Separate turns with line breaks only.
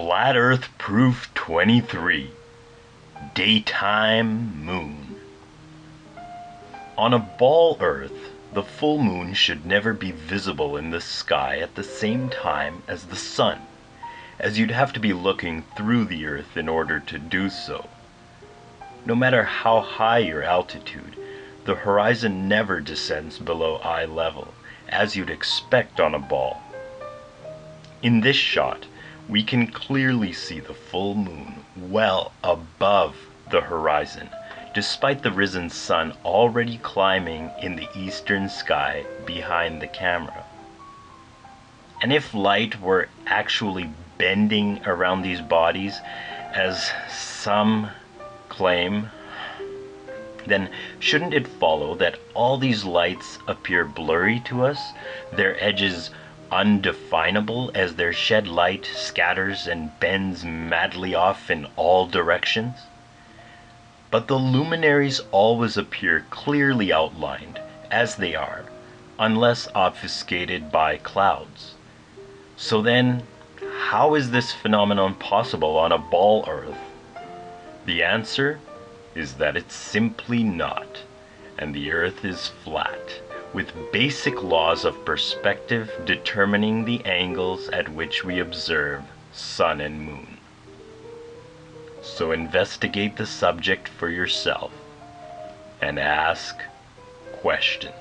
Flat Earth Proof 23 Daytime Moon On a ball Earth, the full moon should never be visible in the sky at the same time as the sun, as you'd have to be looking through the Earth in order to do so. No matter how high your altitude, the horizon never descends below eye level, as you'd expect on a ball. In this shot, we can clearly see the full moon well above the horizon, despite the risen sun already climbing in the eastern sky behind the camera. And if light were actually bending around these bodies, as some claim, then shouldn't it follow that all these lights appear blurry to us, their edges undefinable as their shed light scatters and bends madly off in all directions? But the luminaries always appear clearly outlined, as they are, unless obfuscated by clouds. So then, how is this phenomenon possible on a ball Earth? The answer is that it's simply not, and the Earth is flat with basic laws of perspective determining the angles at which we observe sun and moon. So investigate the subject for yourself and ask questions.